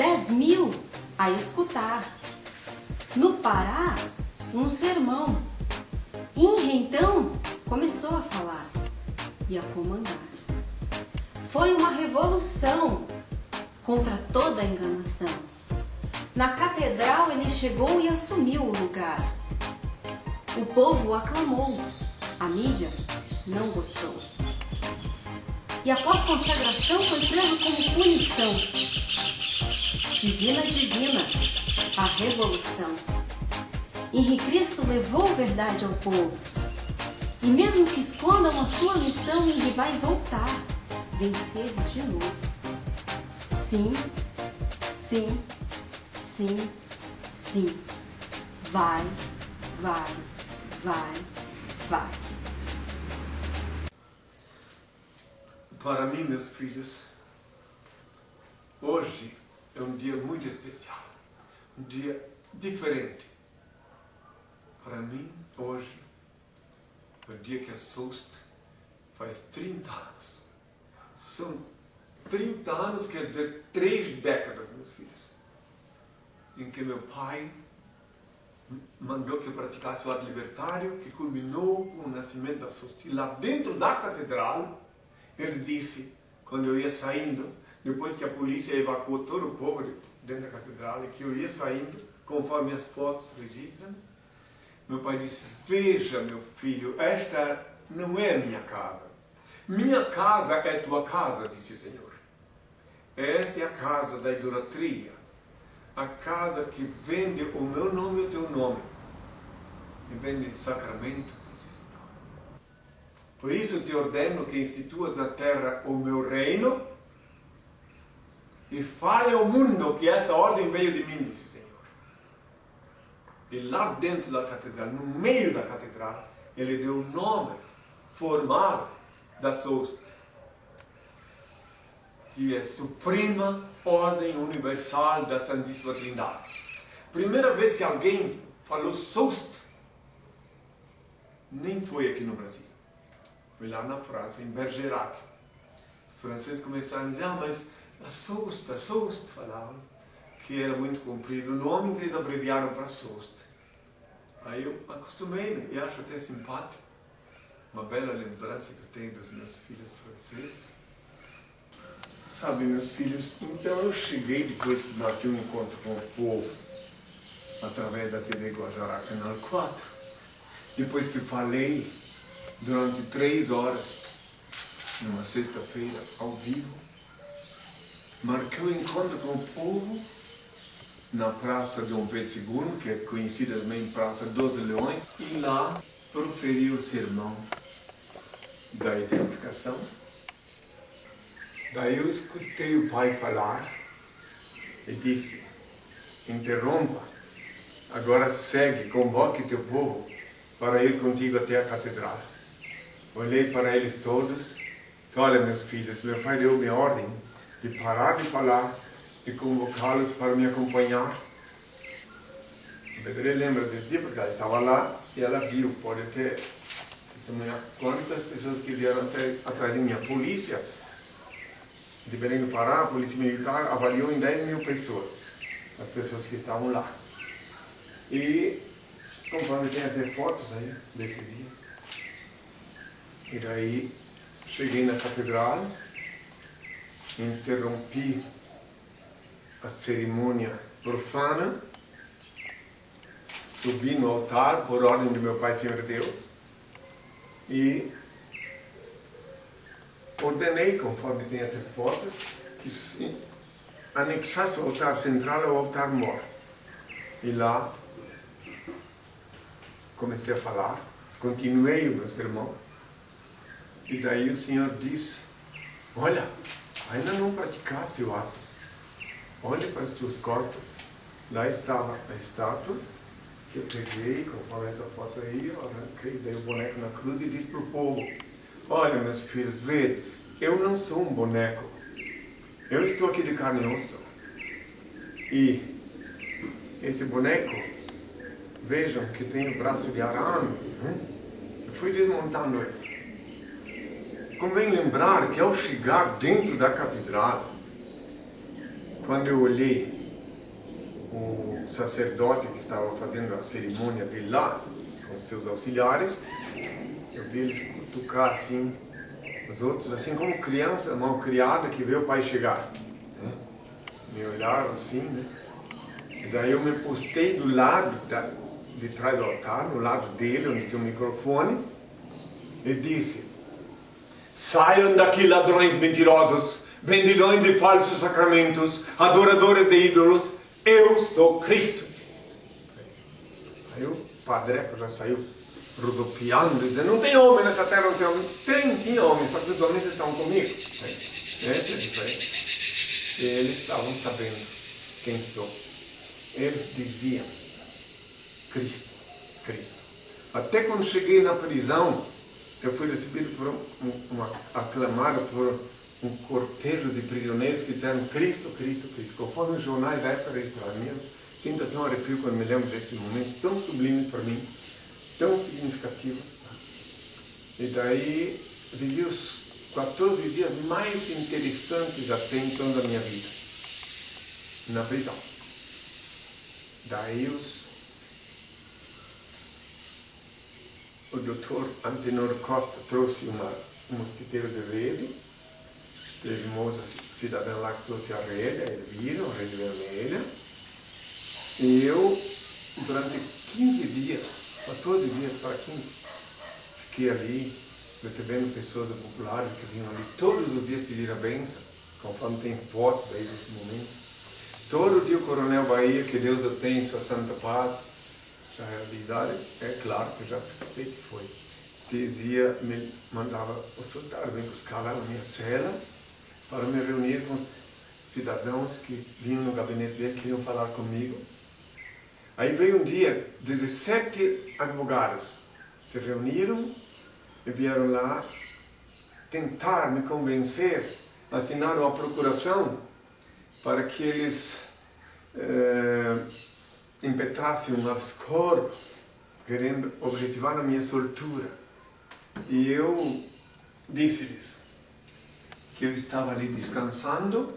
dez mil a escutar. No Pará, um sermão. Inha então começou a falar e a comandar. Foi uma revolução contra toda a enganação. Na catedral ele chegou e assumiu o lugar. O povo aclamou, a mídia não gostou. E após consagração foi preso como punição. Divina, divina, a revolução. Henrique Cristo levou verdade ao povo. E mesmo que escondam a sua missão, ele vai voltar, vencer de novo. Sim, sim, sim, sim. Vai, vai, vai, vai. Para mim, meus filhos, hoje é um dia muito especial, um dia diferente. Para mim, hoje, é o dia que a SOST faz 30 anos. São 30 anos, quer dizer, três décadas, meus filhos, em que meu pai mandou que eu praticasse o ato libertário, que culminou com o nascimento da SOST. E lá dentro da catedral, ele disse, quando eu ia saindo, depois que a polícia evacuou todo o povo dentro da catedral, que eu ia saindo, conforme as fotos registram, meu pai disse, veja meu filho, esta não é minha casa. Minha casa é tua casa, disse o Senhor. Esta é a casa da idolatria, a casa que vende o meu nome e o teu nome, e vende sacramentos por isso te ordeno que instituas na terra o meu reino e fale ao mundo que esta ordem veio de mim, disse o Senhor. E lá dentro da catedral, no meio da catedral, ele deu o nome formal das hostes, que é Suprema Ordem Universal da Santíssima Trindade. Primeira vez que alguém falou SOST, nem foi aqui no Brasil. Foi lá na França, em Bergerac. Os franceses começaram a dizer, ah, mas a Soust, falavam, que era muito comprido o nome, então eles abreviaram para Soust. Aí eu acostumei-me e acho até simpático. Uma bela lembrança que eu tenho dos meus filhos franceses. Sabe, meus filhos, então eu cheguei depois que marquei um encontro com o povo, através da TV Guajará Canal 4. Depois que falei durante três horas, numa sexta-feira, ao vivo, marcou um encontro com o povo na Praça Dom Pedro II, que é conhecida também Praça dos Leões, e lá proferiu o sermão da identificação. Daí eu escutei o pai falar e disse, interrompa, agora segue, convoque teu povo para ir contigo até a catedral. Olhei para eles todos, disse, olha meus filhos, meu pai deu-me ordem de parar de falar e convocá-los para me acompanhar. A Beberê lembra desse dia porque ela estava lá e ela viu, pode ter testemunhar quantas pessoas que vieram até, atrás de mim. A polícia de Belém do Pará, a polícia militar, avaliou em 10 mil pessoas, as pessoas que estavam lá. E, conforme tem até fotos aí desse dia, e daí cheguei na catedral, interrompi a cerimônia profana, subi no altar por ordem do meu Pai Senhor Deus e ordenei, conforme tem até fotos, que se anexasse o altar central ao altar mor. E lá comecei a falar, continuei o meu sermão, e daí o Senhor disse, olha, ainda não praticasse o ato. Olhe para as tuas costas. Lá estava a estátua que eu peguei, conforme essa foto aí, eu arranquei, dei o boneco na cruz e disse para o povo, olha meus filhos, vê, eu não sou um boneco. Eu estou aqui de carne e osso. E esse boneco, vejam que tem o braço de arame. Né? Eu fui desmontando ele. Convém lembrar que ao chegar dentro da catedral, quando eu olhei o sacerdote que estava fazendo a cerimônia de lá, com seus auxiliares, eu vi eles tocar assim, os outros, assim como criança mal criada que vê o pai chegar. Né? Me olharam assim, né? E daí eu me postei do lado, da, de trás do altar, no lado dele, onde tem o microfone, e disse, saiam daqui ladrões mentirosos, vendilhões de falsos sacramentos, adoradores de ídolos, eu sou Cristo. Aí o padre já saiu rodopiando, dizendo, não tem homem nessa terra, não tem homem. Tem, tem homem, só que os homens estão comigo. É diferença. E eles estavam sabendo quem sou. Eles diziam, Cristo, Cristo. Até quando cheguei na prisão, eu fui recebido por um, aclamado por um cortejo de prisioneiros que disseram Cristo, Cristo, Cristo. Conforme os jornais da época registraram, sinto até um arrepio quando me lembro desses momentos tão sublimes para mim tão significativos. E daí vivi os 14 dias mais interessantes até então da minha vida, na prisão. Daí os, o doutor Antenor Costa trouxe uma, um mosquiteiro de rede, teve uma outra cidadã lá que trouxe a rede, a Elvira, a rede vermelha, e eu, durante 15 dias, 14 dias para 15. Fiquei ali, recebendo pessoas populares que vinham ali todos os dias pedir a benção, conforme tem fotos aí desse momento. Todo dia o Coronel Bahia, que Deus o tenha em sua santa paz, já é de idade, é claro que já sei que foi, dizia, me mandava o soldado vir buscar lá na minha cela para me reunir com os cidadãos que vinham no gabinete dele, queriam falar comigo. Aí veio um dia, 17 advogados se reuniram e vieram lá tentar me convencer, assinaram a procuração para que eles eh, impetrassem um corpus, querendo objetivar a minha soltura. E eu disse-lhes que eu estava ali descansando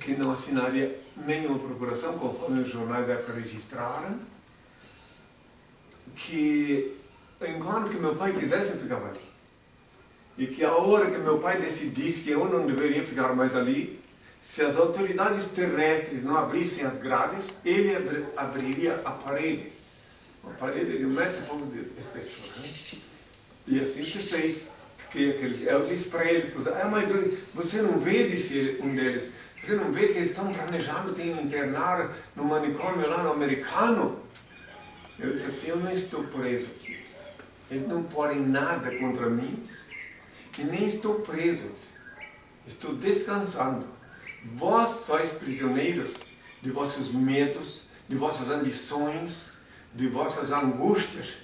que não assinaria nenhuma procuração, conforme os jornais da registraram, que enquanto que meu pai quisesse, eu ficava ali. E que a hora que meu pai decidisse que eu não deveria ficar mais ali, se as autoridades terrestres não abrissem as grades, ele abriria a parede. Uma parede de um metro de espessura. Né? E assim se fez. Fiquei aquele, eu disse para eles, ah, mas você não vê, disse um deles, você não vê que eles estão planejando te internar no manicômio lá no americano? Eu disse assim, eu não estou preso aqui. Eles não podem nada contra mim. E nem estou preso. Estou descansando. Vós sois prisioneiros de vossos medos, de vossas ambições, de vossas angústias,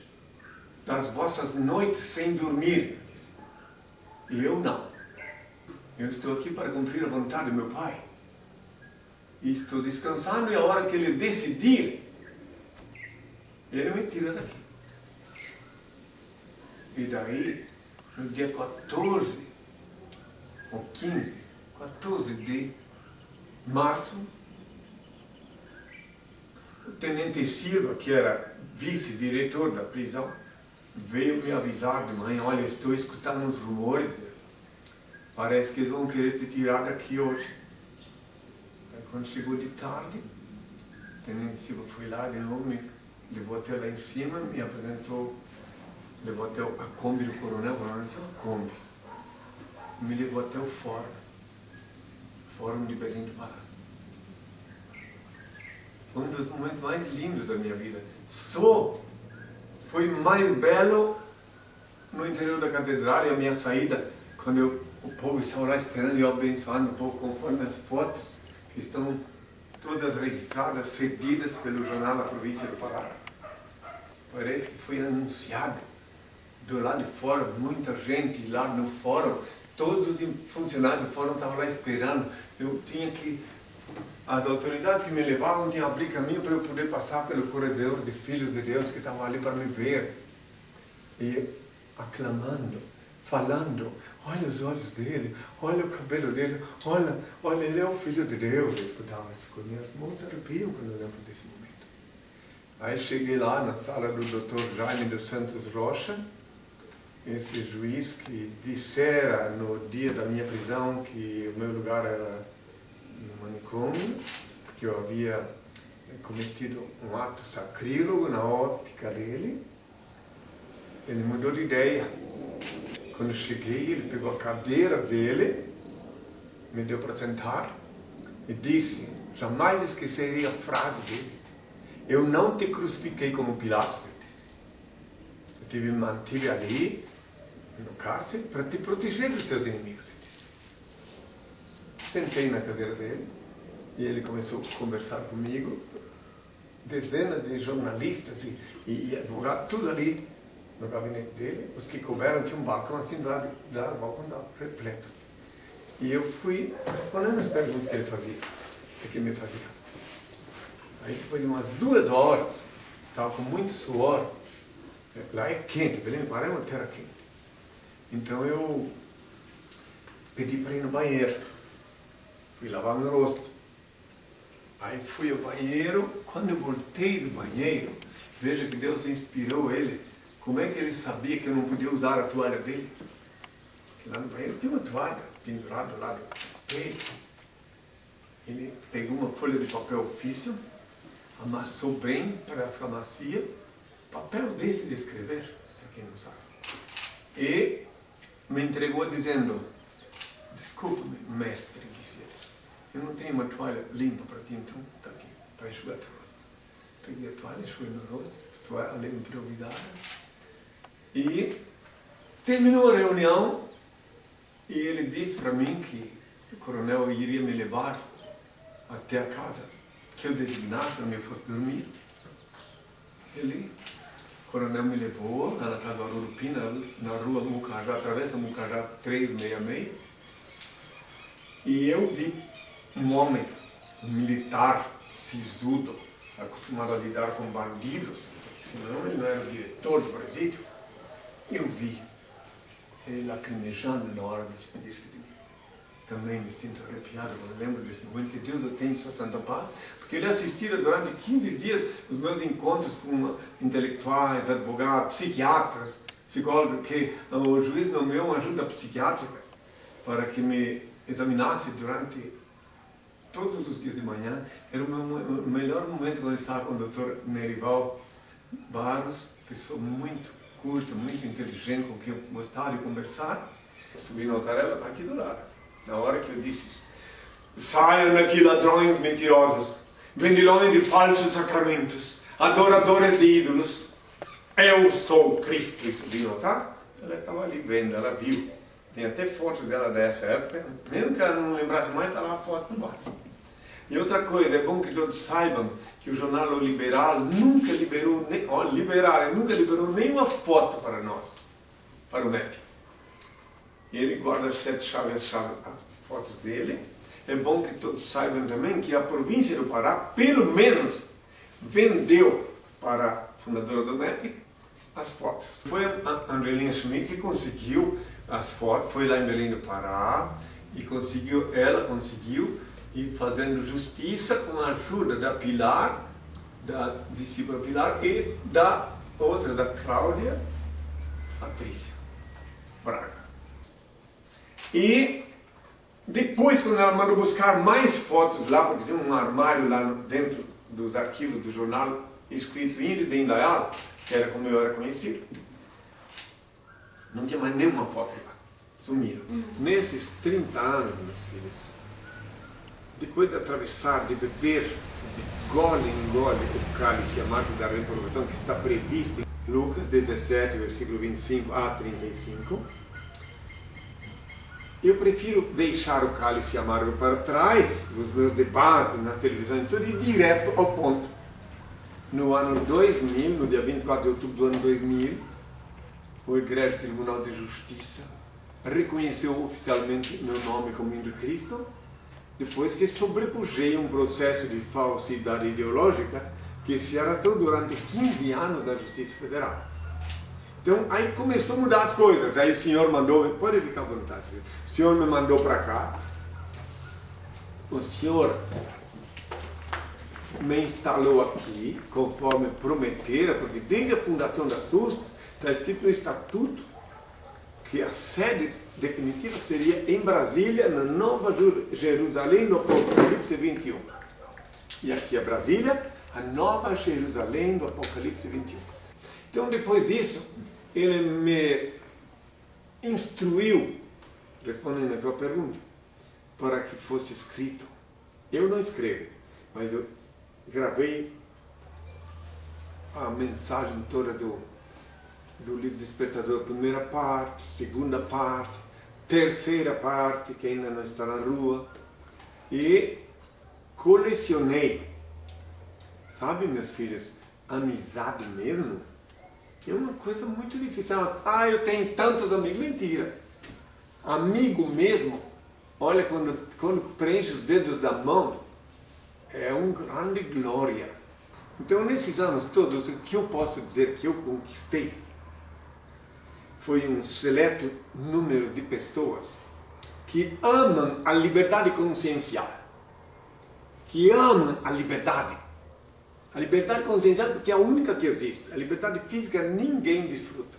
das vossas noites sem dormir. E eu não. Eu estou aqui para cumprir a vontade do meu Pai e estou descansando, e a hora que ele decidir, ele me tira daqui. E daí, no dia 14, ou 15, 14 de março, o tenente Silva, que era vice-diretor da prisão, veio me avisar de manhã, olha, estou escutando uns rumores, parece que eles vão querer te tirar daqui hoje. Quando chegou de tarde, o tenente Silva foi lá de novo, me levou até lá em cima, me apresentou, levou até a Kombi do coronel, coronel tinha uma Kombi. Me levou até o fórum, Fórum de Belém do Pará. Um dos momentos mais lindos da minha vida. Só foi mais belo no interior da catedral e a minha saída, quando eu, o povo estava lá esperando e abençoando o povo conforme as fotos estão todas registradas, cedidas pelo jornal da província do Pará. Parece que foi anunciado do lado de fora, muita gente lá no fórum, todos os funcionários do fórum estavam lá esperando. Eu tinha que, as autoridades que me levavam tinham que abrir caminho para eu poder passar pelo corredor de filhos de Deus que estavam ali para me ver. E aclamando, falando, olha os olhos dele, olha o cabelo dele, olha, olha, ele é o filho de Deus. Eu escutava essas coisas, minhas mãos arrepiam quando eu lembro desse momento. Aí cheguei lá na sala do Dr. Jaime dos Santos Rocha, esse juiz que dissera no dia da minha prisão que o meu lugar era no manicômio, porque eu havia cometido um ato sacrílego na óptica dele. Ele mudou de ideia. Quando eu cheguei, ele pegou a cadeira dele, me deu para sentar e disse, jamais esquecerei a frase dele, eu não te crucifiquei como Pilatos, ele disse. Eu te mantive ali, no cárcere, para te proteger dos teus inimigos. Sentei na cadeira dele e ele começou a conversar comigo, dezenas de jornalistas e, e, e advogados, tudo ali no gabinete dele. Os que couberam tinha um balcão assim do lado, do lado do balcão estava repleto. E eu fui respondendo as perguntas que ele fazia, que me fazia. Aí depois de umas duas horas, estava com muito suor, lá é quente, Belém do Pará é uma terra quente. Então eu pedi para ir no banheiro, fui lavar meu rosto. Aí fui ao banheiro, quando eu voltei do banheiro, veja que Deus inspirou ele. Como é que ele sabia que eu não podia usar a toalha dele? Porque lá no banheiro tinha uma toalha pendurada lá do espelho. Ele pegou uma folha de papel ofício, amassou bem para ficar macia, papel desse de escrever, para quem não sabe. E me entregou dizendo, desculpe-me, mestre, disse ele. Eu não tenho uma toalha limpa para ti, então está aqui, para enxugar teu rosto. Peguei a toalha, enxuguei meu rosto, toalha improvisada. E terminou a reunião e ele disse para mim que o coronel iria me levar até a casa que eu designasse para eu fosse dormir. Ele, o coronel me levou lá na casa do Arurupina, na rua Mucajá, atravessa Mucajá 366. E eu vi um homem, um militar sisudo, acostumado a lidar com bandidos, senão ele não era o diretor do presídio. Eu vi ele lacrimejando na hora de despedir-se de mim. Também me sinto arrepiado quando lembro desse momento, que Deus o tem em sua santa paz, porque ele assistira durante 15 dias os meus encontros com intelectuais, advogados, psiquiatras, psicólogos, que o juiz nomeou uma ajuda psiquiátrica para que me examinasse durante todos os dias de manhã. Era o, meu, o melhor momento quando eu estava com o Dr. Merival Barros, pessoa muito culta, muito inteligente, com quem eu gostava de conversar. Subi no altar, ela está aqui do lado. Na hora que eu disse, saiam daqui ladrões mentirosos, vendilhões de falsos sacramentos, adoradores de ídolos. Eu sou Cristo, e subi no altar. Ela estava ali vendo, ela viu. Tem até foto dela dessa época. Mesmo que ela não lembrasse mais, está lá a foto no basta. E outra coisa, é bom que todos saibam que o jornal O Liberal nunca liberou, ó, liberal, nunca liberou nenhuma foto para nós, para o MEP. Ele guarda sete chaves, chaves, as fotos dele. É bom que todos saibam também que a província do Pará, pelo menos, vendeu para a fundadora do MEP as fotos. Foi a Andrelina Schmidt que conseguiu as fotos, foi lá em Belém do Pará e conseguiu, ela conseguiu e fazendo justiça com a ajuda da Pilar, da discípula Pilar e da outra, da Cláudia Patrícia Braga. E depois, quando ela mandou buscar mais fotos lá, porque tinha um armário lá dentro dos arquivos do jornal, escrito de Indaial, que era como eu era conhecido, não tinha mais nenhuma foto lá. Sumiram. Uhum. Nesses 30 anos, meus filhos, depois de atravessar, de beber, de gole em gole, o cálice amargo da reprovação que está previsto em Lucas 17, versículo 25 a 35, eu prefiro deixar o cálice amargo para trás, nos meus debates, nas televisões, tudo, e ir direto ao ponto. No ano 2000, no dia 24 de outubro do ano 2000, o Egrégio Tribunal de Justiça reconheceu oficialmente meu nome como Índio Cristo depois que sobrepujei um processo de falsidade ideológica que se arrastou durante 15 anos da Justiça Federal. Então aí começou a mudar as coisas. Aí o senhor mandou, pode ficar à vontade, o senhor me mandou para cá. O senhor me instalou aqui, conforme prometera, porque desde a fundação da SUS está escrito no estatuto que a sede definitiva seria em Brasília, na Nova Jerusalém, no Apocalipse 21. E aqui é Brasília, a Nova Jerusalém do Apocalipse 21. Então, depois disso, ele me instruiu, respondendo a tua pergunta, para que fosse escrito. Eu não escrevo, mas eu gravei a mensagem toda do, do livro Despertador, primeira parte, segunda parte, terceira parte, que ainda não está na rua, e colecionei. Sabe, meus filhos, amizade mesmo é uma coisa muito difícil. Ah, eu tenho tantos amigos. Mentira. Amigo mesmo, olha, quando, quando preenche os dedos da mão, é uma grande glória. Então, nesses anos todos, o que eu posso dizer que eu conquistei foi um seleto número de pessoas que amam a liberdade consciencial, que amam a liberdade. A liberdade consciencial porque é a única que existe. A liberdade física ninguém desfruta.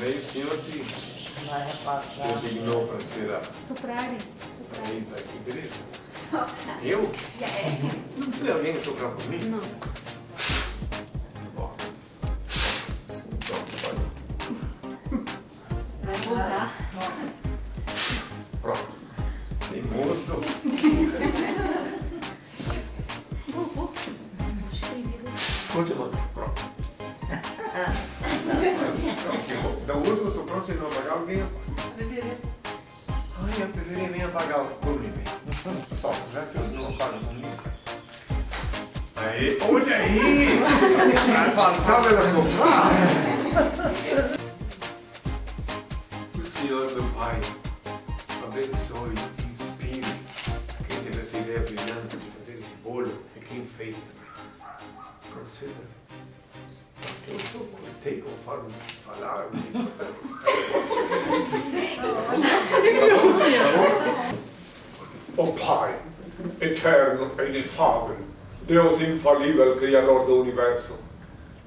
Aí o senhor que Vai repassar. designou para ser a Soprarem. Eita, que beleza. Eu? Não tem alguém soprar por mim? Não. Que eu. Aí, olha aí! Soprar! Que o Senhor, meu Pai, abençoe, inspire quem teve essa ideia brilhante de fazer esse bolo e quem fez também. Conceda. Eu sou cortei conforme falar. Ó Pai, eterno e inefável, Deus infalível, Criador do Universo,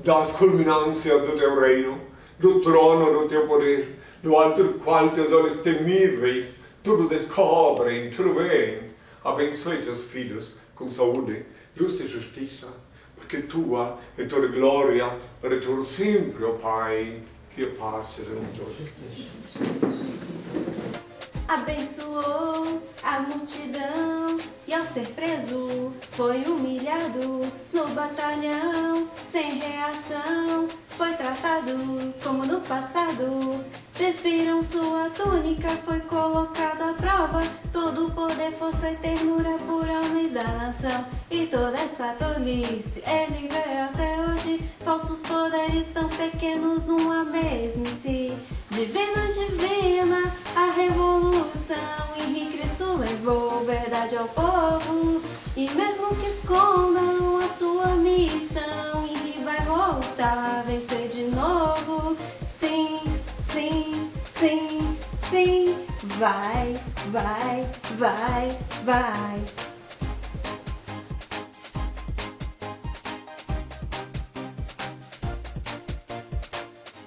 das culminâncias do Teu reino, do trono do Teu poder, do alto do qual Teus olhos temíveis tudo descobrem, tudo veem. Abençoe Teus filhos com saúde, luz e justiça, porque Tua é toda glória para sempre, ó Pai, que a paz seja com todos. Abençoou a multidão e ao ser preso foi humilhado no batalhão sem reação. Foi tratado como no passado. Despiram sua túnica, foi colocado à prova. Todo poder, força e ternura por homens da nação. E toda essa tolice ele vê até hoje. Falsos poderes tão pequenos numa mesmice. Divina, divina, a revolução. Henrique Cristo levou verdade ao povo. E mesmo que escondam a sua missão, Henrique vai voltar, vencer de novo. Sim, sim, sim, sim. Vai, vai, vai, vai.